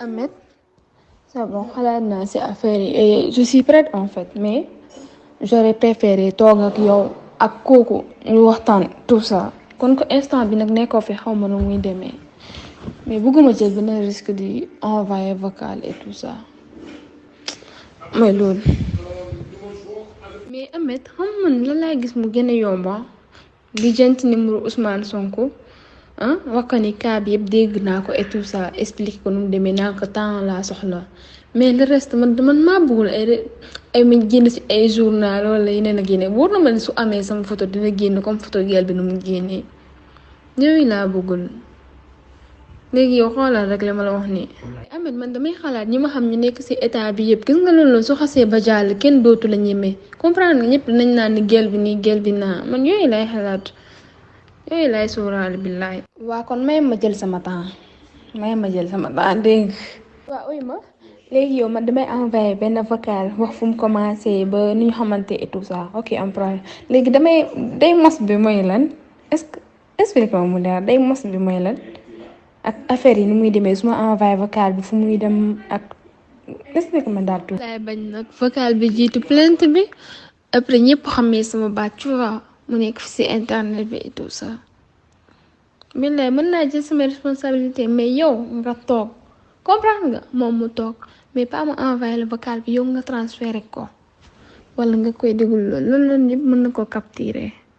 Ahmed c'est bon xalaat naa ci affaire yi je suis prête en fait mais j'aurais préféré toog ak yow ak kooku ñu waxtaan tout ça kon ko instant bi nag nekkoo fi xaw ma nu muy demee mais bëgguma jël benn risque di envoyer vocal et tout ça mooy loolu mais Ameth xam man la laa gis mu gën a yomba lijjanti numéro Ousmane Sonko ah wax ko ni cas bi yëpp dégg naa ko et tout ça explique ko nu mu demee naa ko temps laa soxla mais le reste man man maa bëggul ay ay ma génn ci ay journal wala yeneen ak yeneen wóor na ma ne su amee sama photo dina génn comme photo gel bi nu mu génnee yooyu laa bëggul. léegi yow xoolal rek la ma la wax nii. Ahmed man damay xalaat ñi ma xam ñu nekk ci état bi yëpp gis nga loolu su xasee ba jàll kenn dootu la ñeme comprendre nga ñëpp dinañ naan ni gel bi nii gel bi naa man yooyu lay xalaat yooyu lay sóoraale billaay. waa kon may ma jël sama temps may ma jël sama temps dégg waa uy ma léegi yow man damay envoyé benn vocal wax fu mu commencé ba nu ñu xamante et tout ça ok am problème léegi damay day mos bi mooy lan est-ce que. expliqué ko mu leer day mos bi mooy lan ak affaire yi ni muy demee su ma envoyé vocal bi fu muy dem ak expliqué ma daal tuuti. laay bañ nag vocal bi jiitu plainte bi après ñëpp xamee sama baat tu vois mu nekk fi si internet bi et tout ça. billaay mën naa jël sama responsabilité mais yow nga toog comprendre nga moom mu toog mais pas ma envoyé le vocal bi yow nga transféré ko wala nga koy déglu loolu loolu ñëpp mën na ko capturer.